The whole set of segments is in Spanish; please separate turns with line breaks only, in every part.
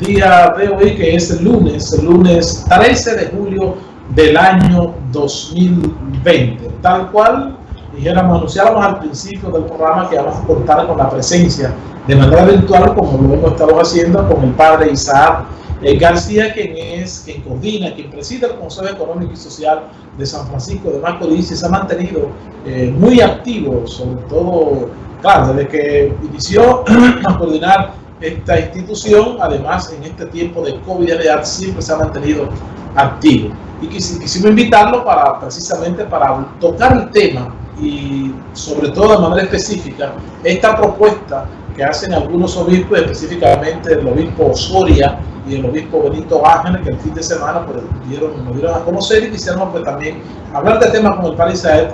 día de hoy, que es el lunes, lunes 13 de julio del año 2020. Tal cual dijéramos, anunciáramos al principio del programa que vamos a contar con la presencia de manera virtual, como lo hemos estado haciendo con el padre Isaac eh, García, quien es, quien coordina, quien preside el Consejo Económico y Social de San Francisco de Macorís y se ha mantenido eh, muy activo, sobre todo, claro, desde que inició a coordinar esta institución, además en este tiempo de COVID siempre se ha mantenido activo. Y quisimos invitarlo para precisamente para tocar el tema y sobre todo de manera específica esta propuesta que hacen algunos obispos, específicamente el obispo Soria y el obispo Benito Ángeles, que el fin de semana pues, dieron, nos dieron a conocer y quisiéramos pues, también hablar de temas como el Palisade,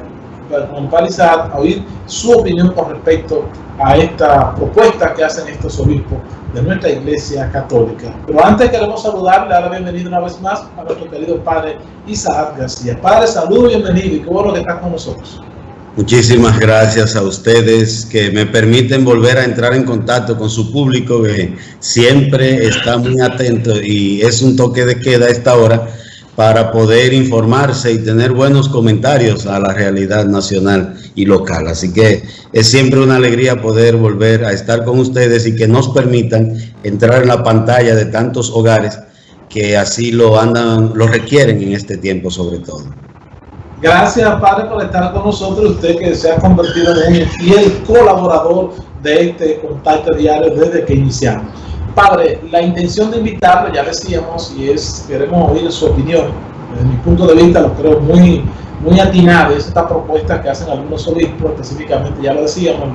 Palisade, a oír su opinión con respecto a esta propuesta que hacen estos obispos de nuestra iglesia católica. Pero antes queremos saludarle, dar la bienvenida una vez más a nuestro querido padre Isaac García. Padre, saludo, bienvenido y qué bueno que estás con nosotros.
Muchísimas gracias a ustedes que me permiten volver a entrar en contacto con su público que siempre está muy atento y es un toque de queda a esta hora para poder informarse y tener buenos comentarios a la realidad nacional y local. Así que es siempre una alegría poder volver a estar con ustedes y que nos permitan entrar en la pantalla de tantos hogares que así lo andan, lo requieren en este tiempo sobre todo.
Gracias, Padre, por estar con nosotros. Usted que se ha convertido en un fiel colaborador de este contacto diario desde que iniciamos. Padre, la intención de invitarlo, ya decíamos, y es, queremos oír su opinión. Desde mi punto de vista, lo creo muy, muy atinada, es esta propuesta que hacen algunos obispos, específicamente, ya lo decíamos,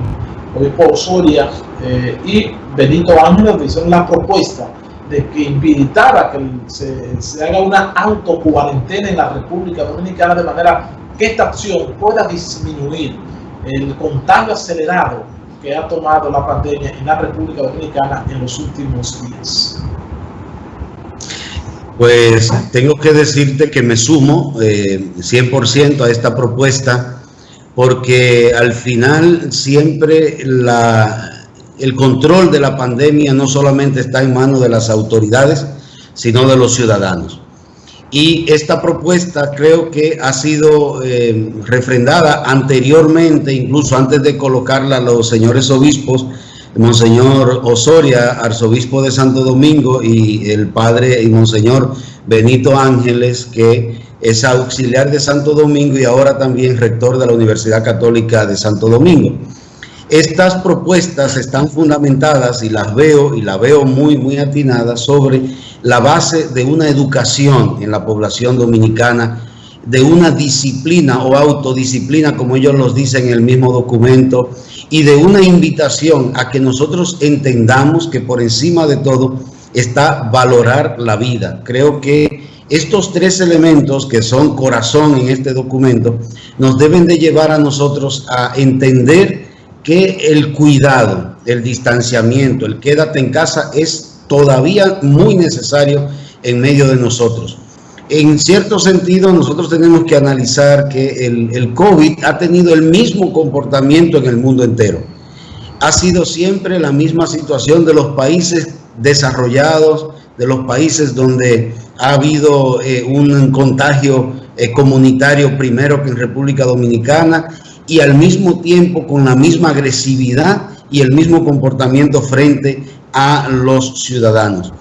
el obispo Osoria eh, y Benito Ángeles, hicieron la propuesta de que invitara que se, haga una autocuarentena en la República Dominicana de manera que esta acción pueda disminuir el contagio acelerado que ha tomado la pandemia en la República Dominicana en los últimos días.
Pues tengo que decirte que me sumo 100% eh, a esta propuesta porque al final siempre la, el control de la pandemia no solamente está en manos de las autoridades, sino de los ciudadanos. Y esta propuesta creo que ha sido eh, refrendada anteriormente, incluso antes de colocarla a los señores obispos, Monseñor Osoria, arzobispo de Santo Domingo, y el padre y Monseñor Benito Ángeles, que es auxiliar de Santo Domingo y ahora también rector de la Universidad Católica de Santo Domingo. Estas propuestas están fundamentadas y las veo y la veo muy, muy atinadas sobre la base de una educación en la población dominicana, de una disciplina o autodisciplina, como ellos los dicen en el mismo documento, y de una invitación a que nosotros entendamos que por encima de todo está valorar la vida. Creo que estos tres elementos que son corazón en este documento nos deben de llevar a nosotros a entender que el cuidado, el distanciamiento, el quédate en casa es todavía muy necesario en medio de nosotros. En cierto sentido, nosotros tenemos que analizar que el, COVID ha tenido el mismo comportamiento en el mundo entero. Ha sido siempre la misma situación de los países desarrollados, de los países donde ha habido eh, un contagio eh, comunitario primero que en República Dominicana y al mismo tiempo con la misma agresividad y el mismo comportamiento frente a los ciudadanos.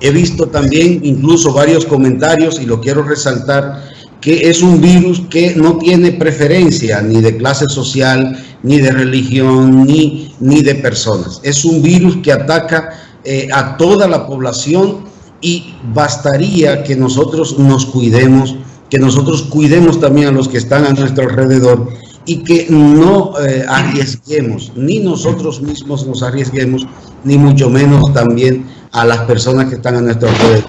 He visto también incluso varios comentarios y lo quiero resaltar que es un virus que no tiene preferencia ni de clase social, ni de religión, ni, ni de personas. Es un virus que ataca eh, a toda la población y bastaría que nosotros nos cuidemos, que nosotros cuidemos también a los que están a nuestro alrededor y que no eh, arriesguemos, ni nosotros mismos nos arriesguemos, ni mucho menos también a las personas que están a nuestro alrededor.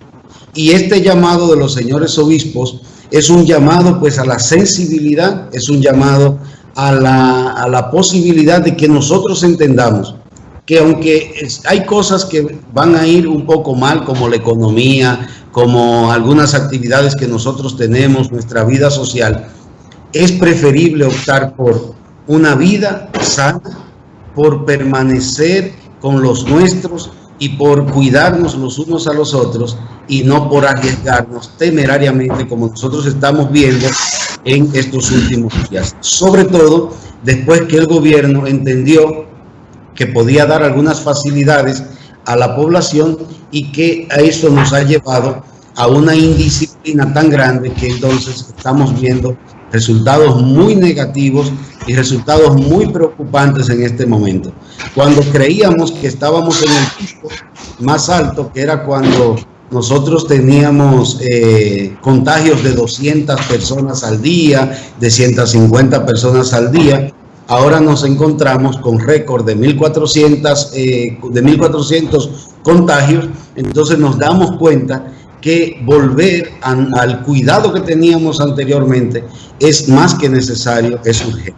Y este llamado de los señores obispos es un llamado pues a la sensibilidad, es un llamado a la, a la posibilidad de que nosotros entendamos que aunque hay cosas que van a ir un poco mal, como la economía, como algunas actividades que nosotros tenemos, nuestra vida social, es preferible optar por una vida sana, por permanecer con los nuestros y por cuidarnos los unos a los otros y no por arriesgarnos temerariamente como nosotros estamos viendo en estos últimos días. Sobre todo después que el gobierno entendió que podía dar algunas facilidades a la población y que a eso nos ha llevado a una indisciplina tan grande que entonces estamos viendo resultados muy negativos y resultados muy preocupantes en este momento. Cuando creíamos que estábamos en el pico más alto, que era cuando nosotros teníamos eh, contagios de 200 personas al día, de 150 personas al día, ahora nos encontramos con récord de 1.400 eh, de 1400 contagios, entonces nos damos cuenta que volver al cuidado que teníamos anteriormente es más que necesario, es urgente.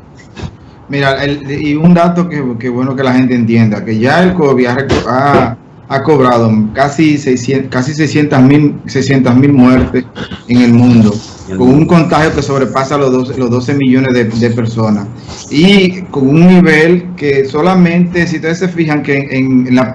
Mira, y un dato que, bueno que la gente entienda, que ya el COVID ha, ha cobrado casi 600 casi 600 mil 600 mil muertes en el mundo, con un contagio que sobrepasa los 12, los 12 millones de, personas y con un nivel que solamente, si ustedes se fijan que en, la,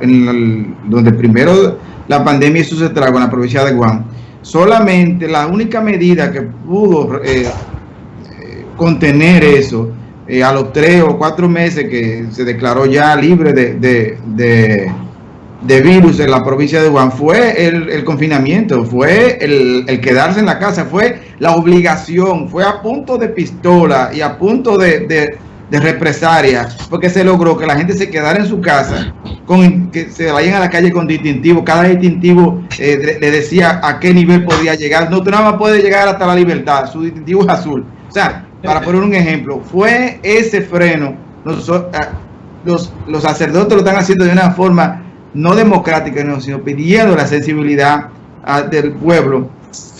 donde primero la pandemia hizo su estrago en la provincia de Guam, solamente la única medida que pudo eh, eh, contener eso eh, a los tres o cuatro meses que se declaró ya libre de, de, virus en la provincia de Guam fue el, confinamiento, fue el, quedarse en la casa, fue la obligación, fue a punto de pistola y a punto de, represaria, porque se logró que la gente se quedara en su casa, con que se vayan a la calle con distintivo, cada distintivo eh, le decía a qué nivel podía llegar, no, tú nada más puedes llegar hasta la libertad, su distintivo es azul, o sea, para poner un ejemplo, fue ese freno, ah, los, los, sacerdotes lo están haciendo de una forma no democrática, sino pidiendo la sensibilidad ah, del pueblo,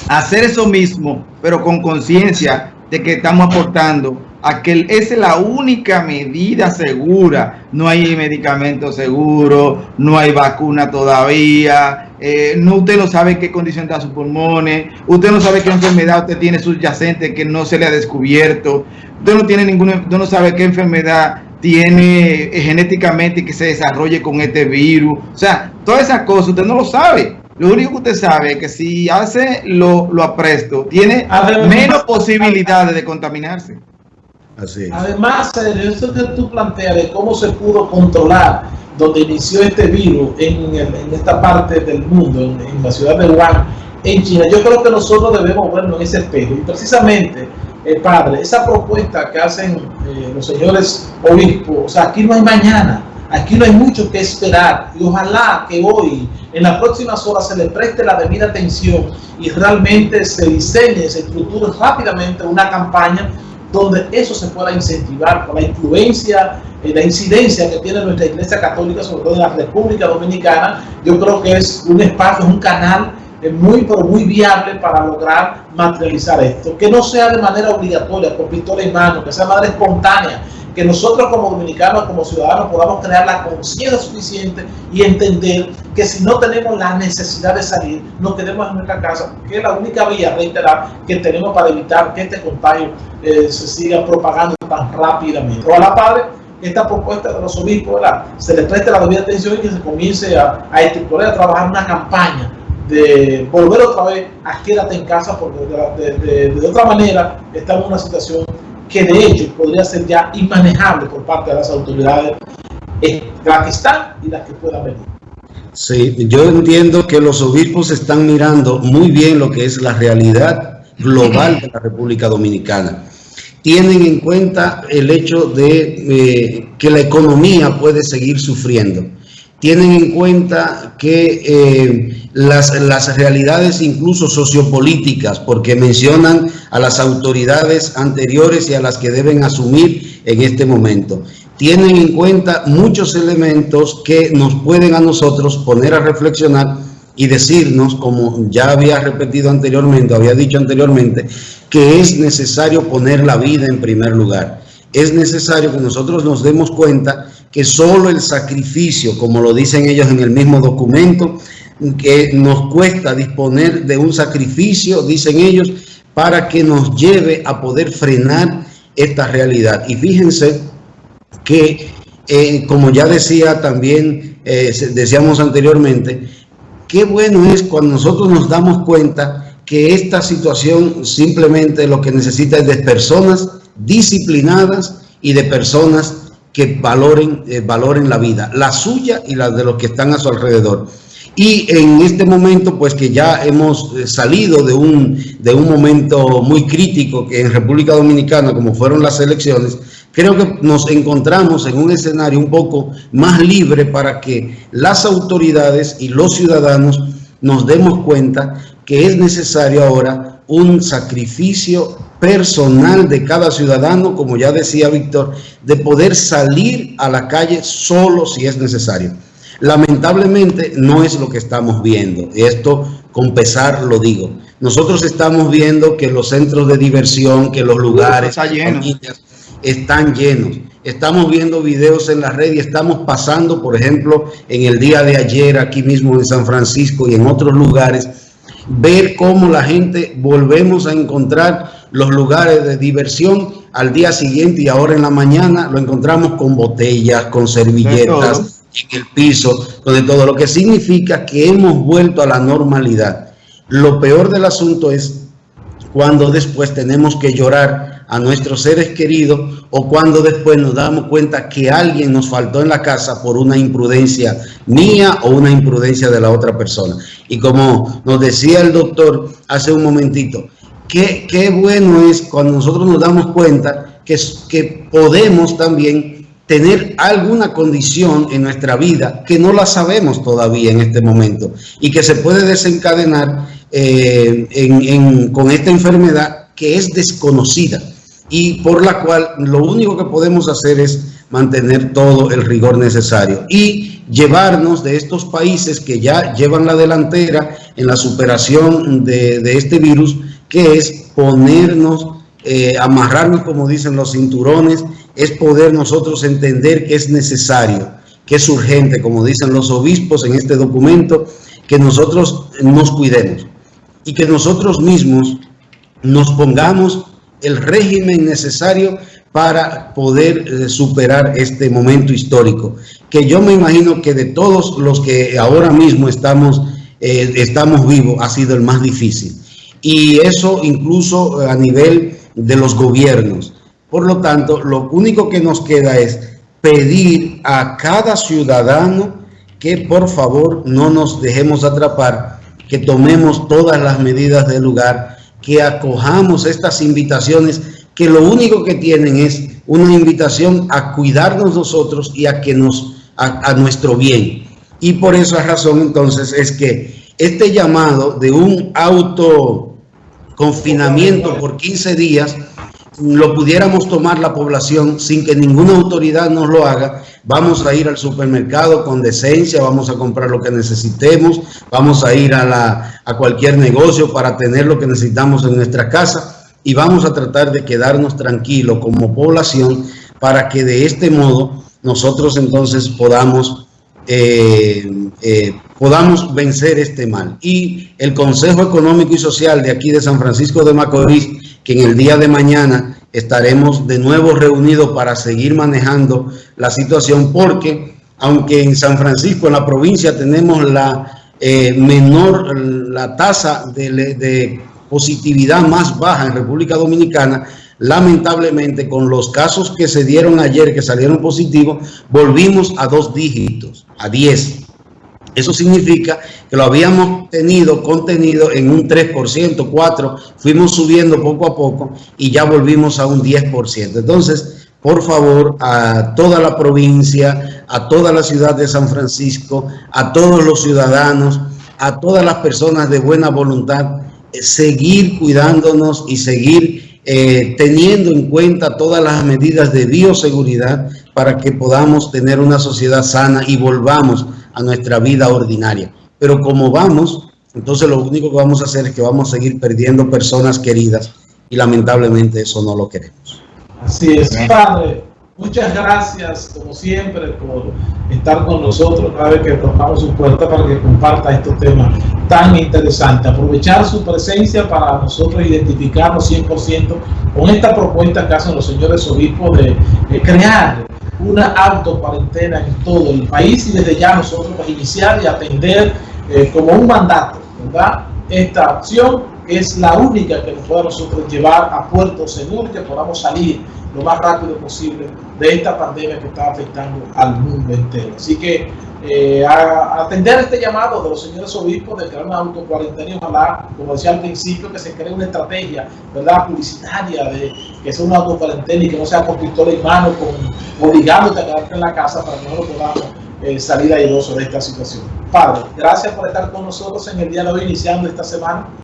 hacer eso mismo, pero con conciencia de que estamos aportando a que esa es la única medida segura. No hay medicamento seguro, no hay vacuna todavía, eh, no, usted no sabe qué condición da sus pulmones, usted no sabe qué enfermedad usted tiene subyacente que no se le ha descubierto, usted no tiene ninguna, usted no sabe qué enfermedad tiene eh, genéticamente que se desarrolle con este virus. O sea, todas esas cosas usted no lo sabe. Lo único que usted sabe es que si hace lo, lo apresto, tiene menos posibilidades de contaminarse.
Así Además, eso que tú planteas de cómo se pudo controlar donde inició este virus en, esta parte del mundo, en, la ciudad de Wuhan, en China, yo creo que nosotros debemos vernos en ese espejo. Y precisamente, eh, padre, esa propuesta que hacen eh, los señores obispos, o sea, aquí no hay mañana, aquí no hay mucho que esperar. Y ojalá que hoy, en las próximas horas, se le preste la debida atención y realmente se diseñe, se estructure rápidamente una campaña donde eso se pueda incentivar con la influencia, eh, la incidencia que tiene nuestra Iglesia Católica, sobre todo en la República Dominicana, yo creo que es un espacio, un canal eh, muy, pero muy viable para lograr materializar esto. Que no sea de manera obligatoria, con pistola en mano, que sea de manera espontánea, que nosotros como dominicanos, como ciudadanos, podamos tener la conciencia suficiente y entender que si no tenemos la necesidad de salir, nos quedemos en nuestra casa, que es la única vía, reiterar, que tenemos para evitar que este contagio eh, se siga propagando tan rápidamente. la Padre, esta propuesta de los obispos, ¿verdad? se le preste la debida atención y que se comience a, a estructurar, a trabajar una campaña de volver otra vez a quédate en casa, porque de, de otra manera estamos en una situación que de hecho podría ser ya inmanejable por parte de las autoridades, están y las que puedan venir.
Sí, yo entiendo que los obispos están mirando muy bien lo que es la realidad global de la República Dominicana. Tienen en cuenta el hecho de eh, que la economía puede seguir sufriendo. Tienen en cuenta que eh, las, las realidades incluso sociopolíticas, porque mencionan a las autoridades anteriores y a las que deben asumir en este momento. Tienen en cuenta muchos elementos que nos pueden a nosotros poner a reflexionar y decirnos, como ya había repetido anteriormente, había dicho anteriormente, que es necesario poner la vida en primer lugar. Es necesario que nosotros nos demos cuenta que solo el sacrificio, como lo dicen ellos en el mismo documento, que nos cuesta disponer de un sacrificio, dicen ellos, para que nos lleve a poder frenar esta realidad. Y fíjense que eh, como ya decía también, eh, decíamos anteriormente, qué bueno es cuando nosotros nos damos cuenta que esta situación simplemente lo que necesita es de personas disciplinadas y de personas que valoren, eh, valoren la vida, la suya y la de los que están a su alrededor. Y en este momento, pues que ya hemos eh, salido de un, de un momento muy crítico que en República Dominicana, como fueron las elecciones, creo que nos encontramos en un escenario un poco más libre para que las autoridades y los ciudadanos nos demos cuenta que es necesario ahora un sacrificio personal de cada ciudadano, como ya decía Víctor, de poder salir a la calle solo si es necesario. Lamentablemente no es lo que estamos viendo. Esto con pesar lo digo. Nosotros estamos viendo que los centros de diversión, que los lugares están llenos. Estamos viendo videos en la red y estamos pasando, por ejemplo, en el día de ayer aquí mismo en San Francisco y en otros lugares, ver cómo la gente volvemos a encontrar los lugares de diversión al día siguiente y ahora en la mañana lo encontramos con botellas, con servilletas, en el piso, donde todo lo que significa que hemos vuelto a la normalidad. Lo peor del asunto es cuando después tenemos que llorar a nuestros seres queridos o cuando después nos damos cuenta que alguien nos faltó en la casa por una imprudencia mía o una imprudencia de la otra persona. Y como nos decía el doctor hace un momentito, qué, bueno es cuando nosotros nos damos cuenta que, que podemos también tener alguna condición en nuestra vida que no la sabemos todavía en este momento y que se puede desencadenar eh, con esta enfermedad que es desconocida y por la cual lo único que podemos hacer es mantener todo el rigor necesario y llevarnos de estos países que ya llevan la delantera en la superación de, este virus, que es ponernos, eh, amarrarnos, como dicen los cinturones, es poder nosotros entender que es necesario, que es urgente, como dicen los obispos en este documento, que nosotros nos cuidemos y que nosotros mismos nos pongamos el régimen necesario para poder eh, superar este momento histórico, que yo me imagino que de todos los que ahora mismo estamos, eh, estamos vivos ha sido el más difícil. Y eso incluso a nivel de los gobiernos. Por lo tanto, lo único que nos queda es pedir a cada ciudadano que por favor no nos dejemos atrapar, que tomemos todas las medidas del lugar, que acojamos estas invitaciones que lo único que tienen es una invitación a cuidarnos nosotros y a que nos a, a nuestro bien. Y por esa razón entonces es que este llamado de un autoconfinamiento por 15 días lo pudiéramos tomar la población sin que ninguna autoridad nos lo haga, vamos a ir al supermercado con decencia, vamos a comprar lo que necesitemos, vamos a ir a, la, a cualquier negocio para tener lo que necesitamos en nuestra casa y vamos a tratar de quedarnos tranquilos como población para que de este modo nosotros entonces podamos eh, eh, podamos vencer este mal. Y el Consejo Económico y Social de aquí de San Francisco de Macorís que en el día de mañana estaremos de nuevo reunidos para seguir manejando la situación porque aunque en San Francisco, en la provincia, tenemos la eh, menor, la tasa de, positividad más baja en República Dominicana, lamentablemente con los casos que se dieron ayer, que salieron positivos, volvimos a dos dígitos, a 10. Eso significa que lo habíamos tenido contenido en un 3%, 4%, fuimos subiendo poco a poco y ya volvimos a un 10%. Entonces, por favor, a toda la provincia, a toda la ciudad de San Francisco, a todos los ciudadanos, a todas las personas de buena voluntad, eh, seguir cuidándonos y seguir eh, teniendo en cuenta todas las medidas de bioseguridad para que podamos tener una sociedad sana y volvamos a nuestra vida ordinaria. Pero como vamos, entonces lo único que vamos a hacer es que vamos a seguir perdiendo personas queridas y lamentablemente eso no lo queremos.
Así es, Padre. Muchas gracias, como siempre, por estar con nosotros cada vez que tocamos su puerta para que comparta estos temas tan interesantes. Aprovechar su presencia para nosotros identificarnos 100% con esta propuesta que hacen los señores obispos de, de crear una autocuarentena en todo el país y desde ya nosotros a iniciar y atender eh, como un mandato, ¿verdad? Esta acción es la única que nos puede a nosotros llevar a puerto seguro que podamos salir lo más rápido posible de esta pandemia que está afectando al mundo entero. Así que eh, a, atender este llamado de los señores obispos de crear una autocuarentena ojalá, como decía al principio, que se cree una estrategia ¿verdad? publicitaria de que sea una autocuarentena y que no sea con pistola en mano, con, obligándote a quedarte en la casa para que no lo podamos eh, salir airoso de esta situación. Padre, gracias por estar con nosotros en el día de hoy, iniciando esta semana.